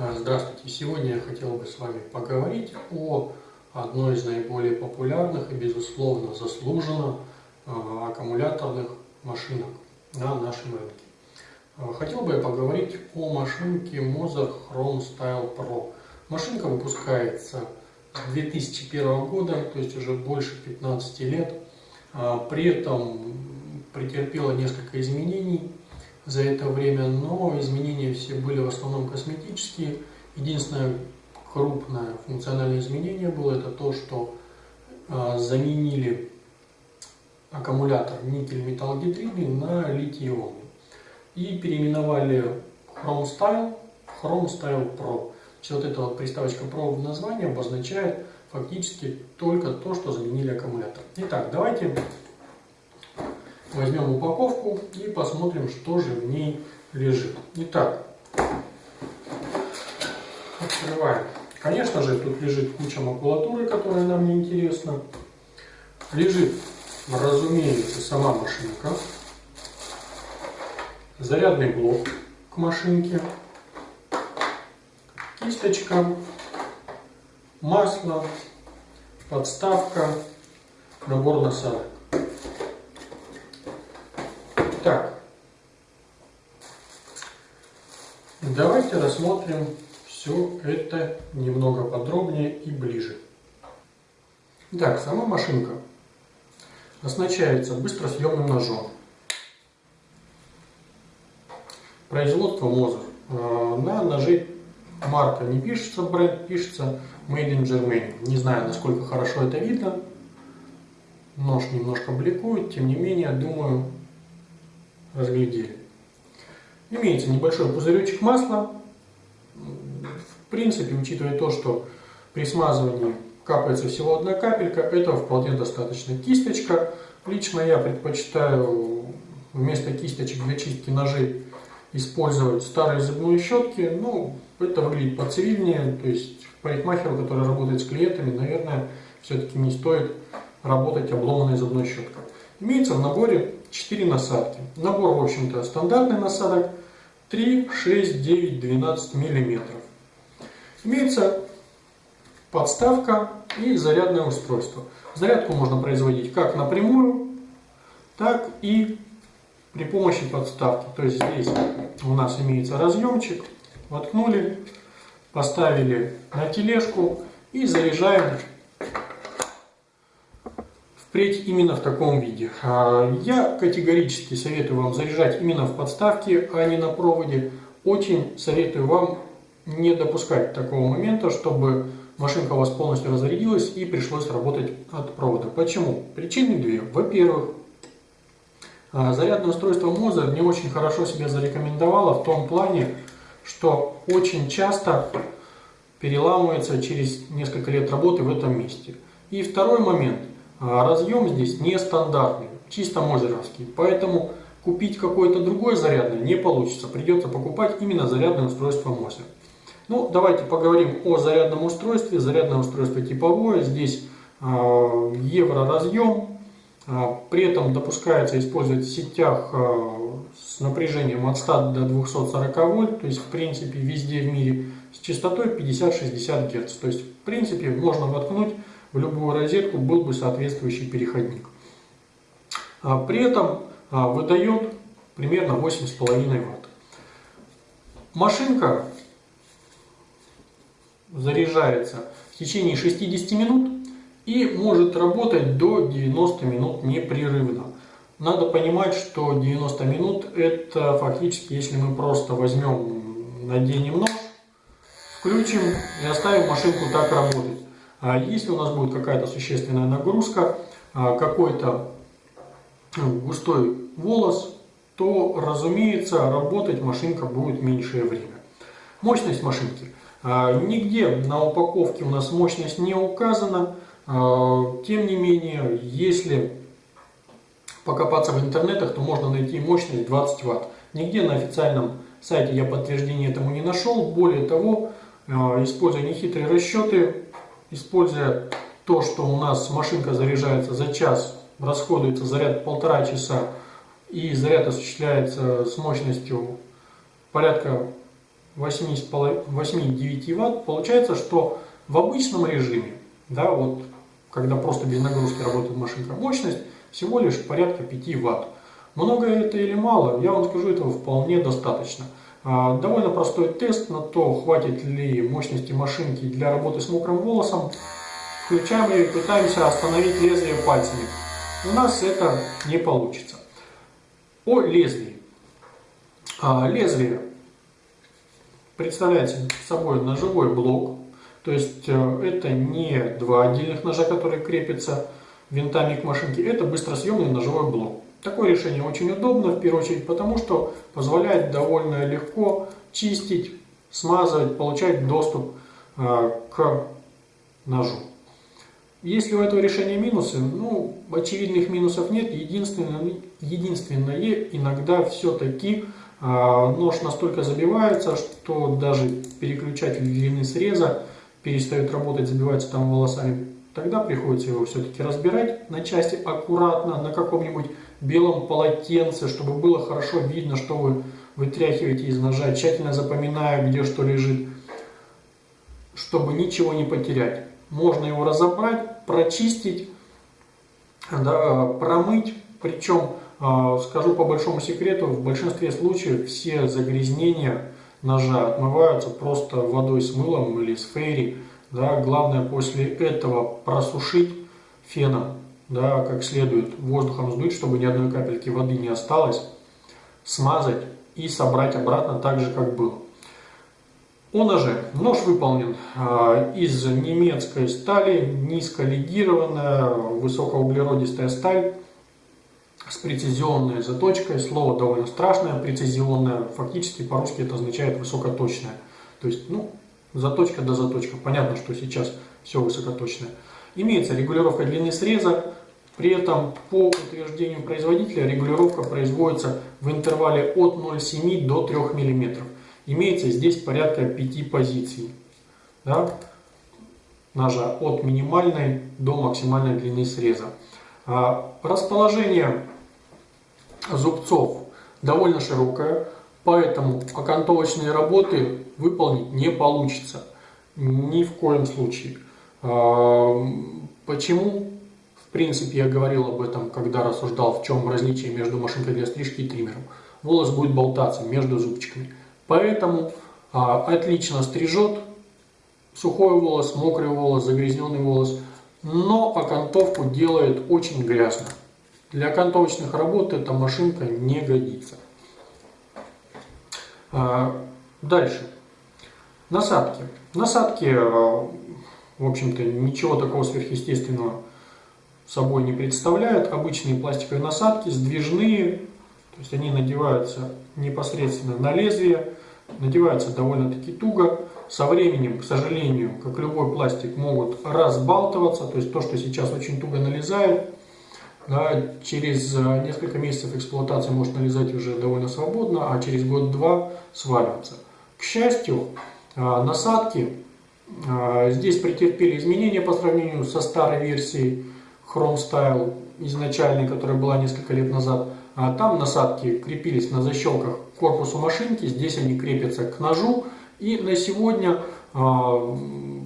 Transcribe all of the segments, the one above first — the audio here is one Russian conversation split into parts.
А, здравствуйте! Сегодня я хотел бы с вами поговорить о одной из наиболее популярных и, безусловно, заслуженно а, аккумуляторных машинок на нашем рынке. А, хотел бы я поговорить о машинке Moser Chrome Style Pro. Машинка выпускается с 2001 года, то есть уже больше 15 лет. При этом претерпела несколько изменений за это время, но изменения все были в основном косметические. Единственное крупное функциональное изменение было это то, что э, заменили аккумулятор никель-металлогидридный на литий-ионный и переименовали Chrome Style в Chrome Style Pro. Все вот эта вот приставочка Pro в названии обозначает фактически только то, что заменили аккумулятор. Итак, давайте возьмем упаковку и посмотрим, что же в ней лежит. Итак, открываем. Конечно же, тут лежит куча макулатуры, которая нам не интересна. Лежит, разумеется, сама машинка. Зарядный блок к машинке. Кисточка. Масло. Подставка. Набор насадок. Так, давайте рассмотрим все это немного подробнее и ближе. Так, сама машинка оснащается быстросъемным ножом. Производство Мозер. А, на ножи марка не пишется, бренд пишется Made in Germany. Не знаю, насколько хорошо это видно. Нож немножко бликует, тем не менее, думаю, разглядели. Имеется небольшой пузыречек масла. В принципе, учитывая то, что при смазывании капается всего одна капелька, этого вполне достаточно. Кисточка. Лично я предпочитаю вместо кисточек для чистки ножей использовать старые зубные щетки. Ну, это выглядит поцивильнее. То есть парикмахеру, который работает с клиентами, наверное, все-таки не стоит работать обломанной зубной щеткой. Имеется в наборе 4 насадки. Набор, в общем-то, стандартный насадок 3, 6, 9, 12 миллиметров. Имеется подставка и зарядное устройство. Зарядку можно производить как напрямую, так и при помощи подставки. То есть здесь у нас имеется разъемчик, воткнули, поставили на тележку и заряжаем впредь именно в таком виде. А, я категорически советую вам заряжать именно в подставке, а не на проводе. Очень советую вам не допускать такого момента, чтобы машинка у вас полностью разрядилась и пришлось работать от провода. Почему? Причины две. Во-первых, а, зарядное устройство Moser не очень хорошо себя зарекомендовало в том плане, что очень часто переламывается через несколько лет работы в этом месте. И второй момент – разъем здесь нестандартный, чисто мозеровский. Поэтому купить какое-то другое зарядное не получится. Придется покупать именно зарядное устройство Мозер. Ну, давайте поговорим о зарядном устройстве. Зарядное устройство типовое. Здесь э, евро-разъем. Э, при этом допускается использовать в сетях с напряжением от 100 до 240 вольт. То есть, в принципе, везде в мире с частотой 50-60 Гц. То есть, в принципе, можно воткнуть в любую розетку был бы соответствующий переходник. А при этом а, выдает примерно 8,5 Вт. Машинка заряжается в течение 60 минут и может работать до 90 минут непрерывно. Надо понимать, что 90 минут это фактически, если мы просто возьмем, наденем нож, включим и оставим машинку так работать. А если у нас будет какая-то существенная нагрузка, а, какой-то ну, густой волос, то, разумеется, работать машинка будет меньшее время. Мощность машинки. А, нигде на упаковке у нас мощность не указана. Тем не менее, если покопаться в интернетах, то можно найти мощность 20 Вт. Нигде на официальном сайте я подтверждения этому не нашел. Более того, используя нехитрые расчеты, используя то, что у нас машинка заряжается за час, расходуется заряд полтора часа, и заряд осуществляется с мощностью порядка 8,9 Вт, получается, что в обычном режиме, да, вот, когда просто без нагрузки работает машинка, мощность всего лишь порядка 5 Вт. Много это или мало, я вам скажу, этого вполне достаточно. А, довольно простой тест на то, хватит ли мощности машинки для работы с мокрым волосом. Включаем ее и пытаемся остановить лезвие пальцами. У нас это не получится. О лезвии. А, лезвие представляет собой ножевой блок. То есть э, это не два отдельных ножа, которые крепятся винтами к машинке. Это быстросъемный ножевой блок. Такое решение очень удобно, в первую очередь, потому что позволяет довольно легко чистить, смазывать, получать доступ э, к ножу. Если у этого решения минусы, ну, очевидных минусов нет. Единственное, единственное иногда все-таки э, нож настолько забивается, что даже переключатель длины среза перестает работать, забивается там волосами. Тогда приходится его все-таки разбирать на части аккуратно, на каком-нибудь белом полотенце, чтобы было хорошо видно, что вы вытряхиваете из ножа, тщательно запоминая, где что лежит, чтобы ничего не потерять. Можно его разобрать, прочистить, да, промыть, причем, а, скажу по большому секрету, в большинстве случаев все загрязнения ножа отмываются просто водой с мылом или с фейри. Да, главное после этого просушить феном да, как следует воздухом сдуть, чтобы ни одной капельки воды не осталось, смазать и собрать обратно так же, как было. О ноже. Нож выполнен э, из немецкой стали, низколегированная, высокоуглеродистая сталь с прецизионной заточкой. Слово довольно страшное, прецизионное. Фактически по-русски это означает высокоточное. То есть, ну, заточка до заточка. Понятно, что сейчас все высокоточное. Имеется регулировка длины среза, при этом по утверждению производителя регулировка производится в интервале от 0,7 до 3 мм. Имеется здесь порядка 5 позиций да, ножа от минимальной до максимальной длины среза. А, расположение зубцов довольно широкое, поэтому окантовочные работы выполнить не получится ни в коем случае. А, почему? В принципе, я говорил об этом, когда рассуждал, в чем различие между машинкой для стрижки и триммером. Волос будет болтаться между зубчиками. Поэтому а, отлично стрижет сухой волос, мокрый волос, загрязненный волос, но окантовку делает очень грязно. Для окантовочных работ эта машинка не годится. А, дальше. Насадки. Насадки, а, в общем-то, ничего такого сверхъестественного собой не представляют. Обычные пластиковые насадки, сдвижные, то есть они надеваются непосредственно на лезвие, надеваются довольно-таки туго. Со временем, к сожалению, как любой пластик, могут разбалтываться, то есть то, что сейчас очень туго налезает, да, через э, несколько месяцев эксплуатации может налезать уже довольно свободно, а через год-два сваливаться. К счастью, э, насадки э, здесь претерпели изменения по сравнению со старой версией, Chrome Style изначальной, которая была несколько лет назад. А там насадки крепились на защелках к корпусу машинки, здесь они крепятся к ножу. И на сегодня вполне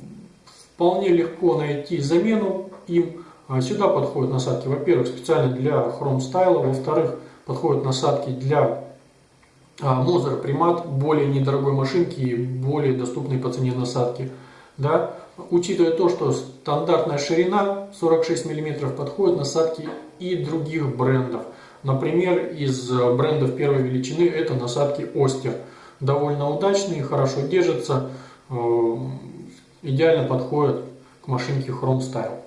легко найти замену им. А сюда подходят насадки, во-первых, специально для Chrome Style, во-вторых, подходят насадки для а, Moser Primat, более недорогой машинки и более доступные по цене насадки. Да? Учитывая то, что стандартная ширина 46 мм подходит насадки и других брендов. Например, из брендов первой величины это насадки Остер. Довольно удачные, хорошо держатся, э, идеально подходят к машинке Chrome Style.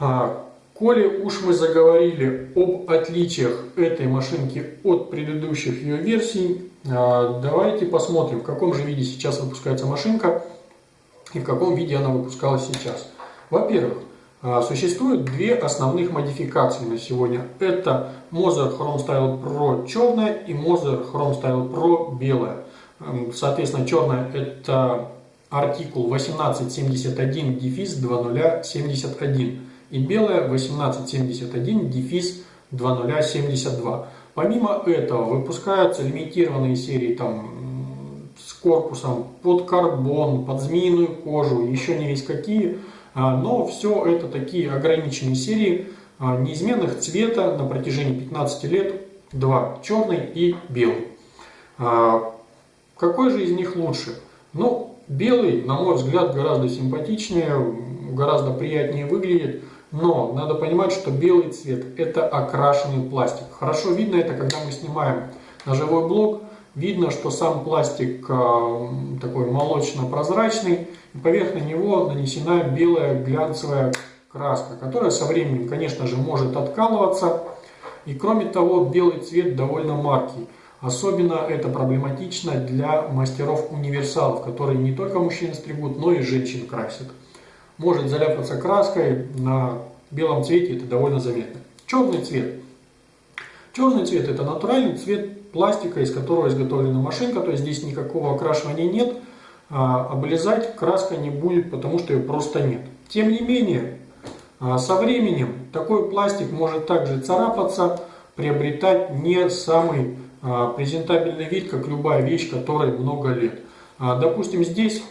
А, коли уж мы заговорили об отличиях этой машинки от предыдущих ее версий, а, давайте посмотрим, в каком же виде сейчас выпускается машинка и в каком виде она выпускалась сейчас. Во-первых, а, существует две основных модификации на сегодня. Это Moser Chrome Style Pro черная и Moser Chrome Style Pro белая. Соответственно, черная это артикул 1871 дефис 2071 и белая 1871 дефис 2072. Помимо этого выпускаются лимитированные серии там с корпусом под карбон, под змеиную кожу, еще не весь какие. А, но все это такие ограниченные серии а, неизменных цвета на протяжении 15 лет. Два, черный и белый. А, какой же из них лучше? Ну, белый, на мой взгляд, гораздо симпатичнее, гораздо приятнее выглядит. Но надо понимать, что белый цвет это окрашенный пластик. Хорошо видно это, когда мы снимаем на живой блок. Видно, что сам пластик такой молочно-прозрачный, и поверх на него нанесена белая глянцевая краска, которая со временем, конечно же, может откалываться. И кроме того, белый цвет довольно маркий. Особенно это проблематично для мастеров-универсалов, которые не только мужчин стригут, но и женщин красят. Может заляпаться краской, на белом цвете это довольно заметно. Черный цвет. Черный цвет это натуральный цвет пластика, из которого изготовлена машинка, то есть здесь никакого окрашивания нет, а облизать краска не будет, потому что ее просто нет. Тем не менее, а, со временем такой пластик может также царапаться, приобретать не самый а, презентабельный вид, как любая вещь, которой много лет. А, допустим, здесь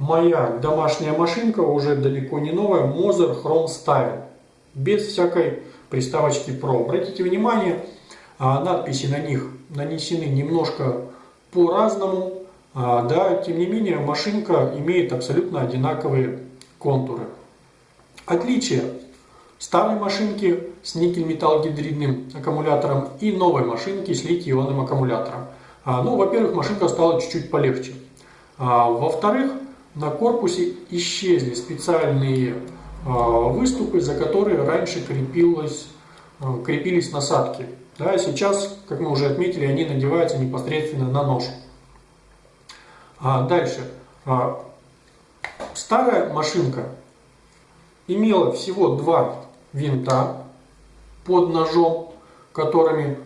моя домашняя машинка, уже далеко не новая, Moser Chrome Style, без всякой приставочки Pro. Обратите внимание, надписи на них нанесены немножко по-разному, да, тем не менее машинка имеет абсолютно одинаковые контуры. Отличие старой машинки с никель-металл-гидридным аккумулятором и новой машинки с литий-ионным аккумулятором. А, ну, во-первых, машинка стала чуть-чуть полегче. А, Во-вторых, на корпусе исчезли специальные а, выступы, за которые раньше крепилось, а, крепились насадки. Да, сейчас, как мы уже отметили, они надеваются непосредственно на нож. А дальше. Старая машинка имела всего два винта под ножом, которыми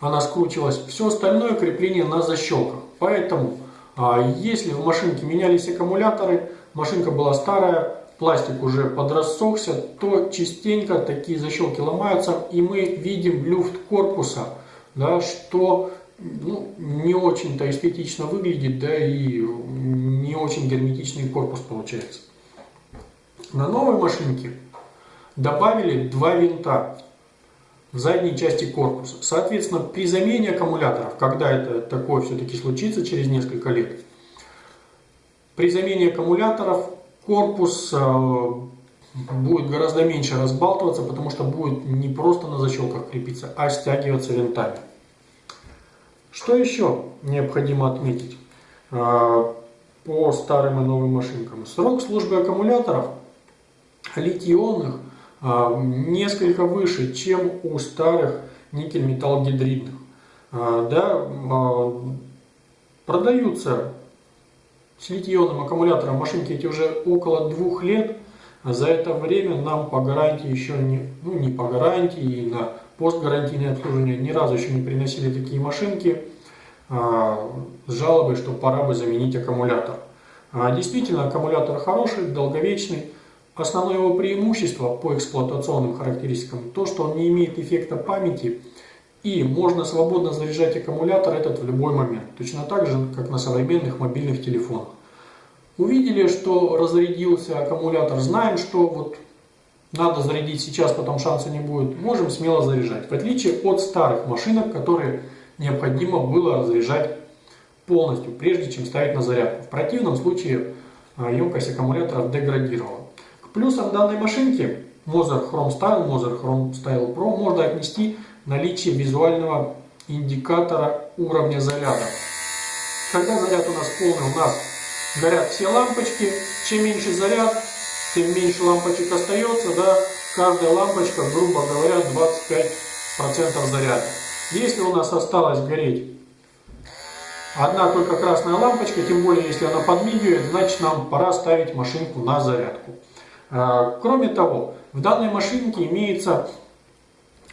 она скручивалась. Все остальное крепление на защелках. Поэтому, если в машинке менялись аккумуляторы, машинка была старая, пластик уже подрассохся, то частенько такие защелки ломаются, и мы видим люфт корпуса, да, что ну, не очень-то эстетично выглядит, да и не очень герметичный корпус получается. На новой машинке добавили два винта в задней части корпуса. Соответственно, при замене аккумуляторов, когда это такое все-таки случится через несколько лет, при замене аккумуляторов корпус э, будет гораздо меньше разбалтываться, потому что будет не просто на защелках крепиться, а стягиваться винтами. Что еще необходимо отметить э, по старым и новым машинкам? Срок службы аккумуляторов литий-ионных э, несколько выше, чем у старых никель-металл-гидридных. Э, да, продаются с литий-ионным аккумулятором машинки эти уже около двух лет. За это время нам по гарантии еще не, ну не по гарантии, и на постгарантийное обслуживание ни разу еще не приносили такие машинки а, с жалобой, что пора бы заменить аккумулятор. А, действительно, аккумулятор хороший, долговечный. Основное его преимущество по эксплуатационным характеристикам то, что он не имеет эффекта памяти и можно свободно заряжать аккумулятор этот в любой момент. Точно так же, как на современных мобильных телефонах. Увидели, что разрядился аккумулятор, знаем, что вот надо зарядить сейчас, потом шанса не будет, можем смело заряжать. В отличие от старых машинок, которые необходимо было разряжать полностью, прежде чем ставить на зарядку. В противном случае а, емкость аккумуляторов деградировала. К плюсам данной машинки Moser Chrome Style, Moser Chrome Style Pro можно отнести наличие визуального индикатора уровня заряда. Когда заряд у нас полный, у нас горят все лампочки. Чем меньше заряд, тем меньше лампочек остается, да, каждая лампочка, грубо говоря, 25% заряда. Если у нас осталось гореть одна только красная лампочка, тем более если она подмигивает, значит нам пора ставить машинку на зарядку. А, кроме того, в данной машинке имеется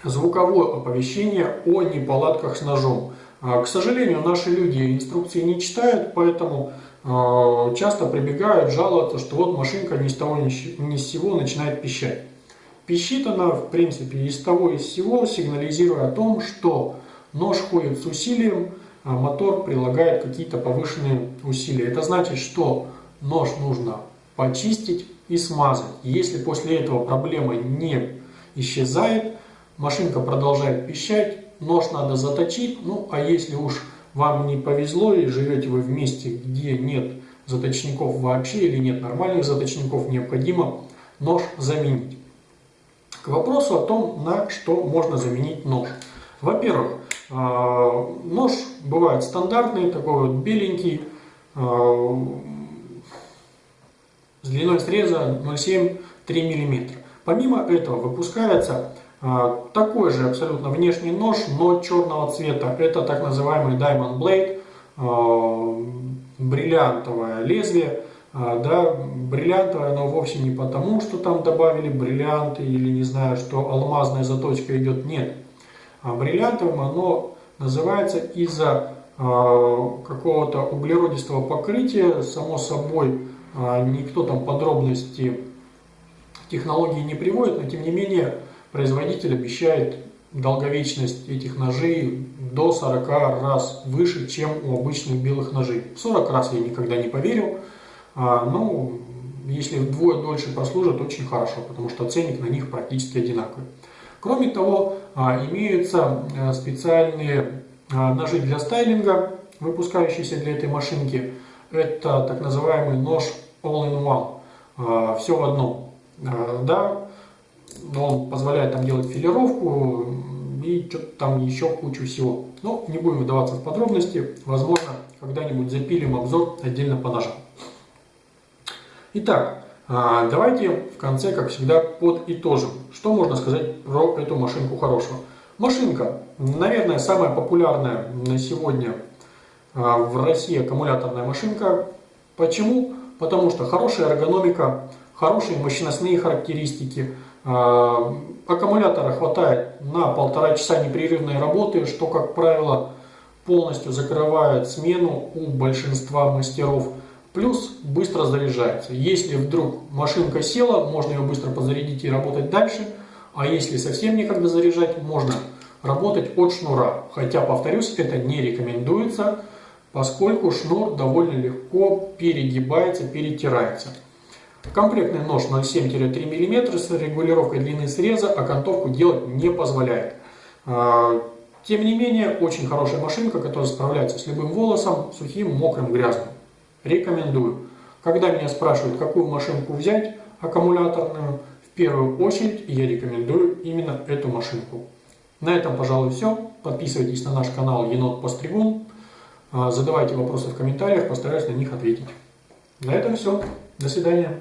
звуковое оповещение о неполадках с ножом. А, к сожалению, наши люди инструкции не читают, поэтому а, часто прибегают жаловаться, что вот машинка ни с того ни с сего начинает пищать. Пищит она, в принципе, из того и из всего, сигнализируя о том, что нож ходит с усилием, а мотор прилагает какие-то повышенные усилия. Это значит, что нож нужно почистить и смазать. Если после этого проблема не исчезает, машинка продолжает пищать, нож надо заточить, ну а если уж вам не повезло и живете вы в месте, где нет заточников вообще или нет нормальных заточников, необходимо нож заменить. К вопросу о том, на что можно заменить нож. Во-первых, а, нож бывает стандартный, такой вот беленький, а, с длиной среза 0,7-3 мм. Помимо этого выпускается а, такой же абсолютно внешний нож, но черного цвета. Это так называемый Diamond Blade, бриллиантовое лезвие. Да, бриллиантовое, но вовсе не потому, что там добавили бриллианты или не знаю, что алмазная заточка идет. Нет. А бриллиантовым оно называется из-за какого-то углеродистого покрытия. Само собой, никто там подробности технологии не приводит, но тем не менее производитель обещает долговечность этих ножей до 40 раз выше, чем у обычных белых ножей. 40 раз я никогда не поверил, а, но если вдвое дольше прослужат, очень хорошо, потому что ценник на них практически одинаковый. Кроме того, а, имеются а, специальные ножи для стайлинга, выпускающиеся для этой машинки. Это так называемый нож All-in-One, все в одном. Да, он позволяет там делать филировку и что-то там еще кучу всего. Но не будем вдаваться в подробности. Возможно, когда-нибудь запилим обзор отдельно по ножам. Итак, а, давайте в конце, как всегда, подытожим. Что можно сказать про эту машинку хорошего? Машинка, наверное, самая популярная на сегодня а, в России аккумуляторная машинка. Почему? Потому что хорошая эргономика, хорошие мощностные характеристики, а, аккумулятора хватает на полтора часа непрерывной работы, что, как правило, полностью закрывает смену у большинства мастеров. Плюс быстро заряжается. Если вдруг машинка села, можно ее быстро подзарядить и работать дальше. А если совсем некогда заряжать, можно работать от шнура. Хотя, повторюсь, это не рекомендуется, поскольку шнур довольно легко перегибается, перетирается. Комплектный нож 0,7-3 мм с регулировкой длины среза окантовку делать не позволяет. А, тем не менее, очень хорошая машинка, которая справляется с любым волосом, сухим, мокрым, грязным. Рекомендую. Когда меня спрашивают, какую машинку взять, аккумуляторную, в первую очередь я рекомендую именно эту машинку. На этом, пожалуй, все. Подписывайтесь на наш канал Енот Постригун. А, задавайте вопросы в комментариях, постараюсь на них ответить. На этом все. До свидания.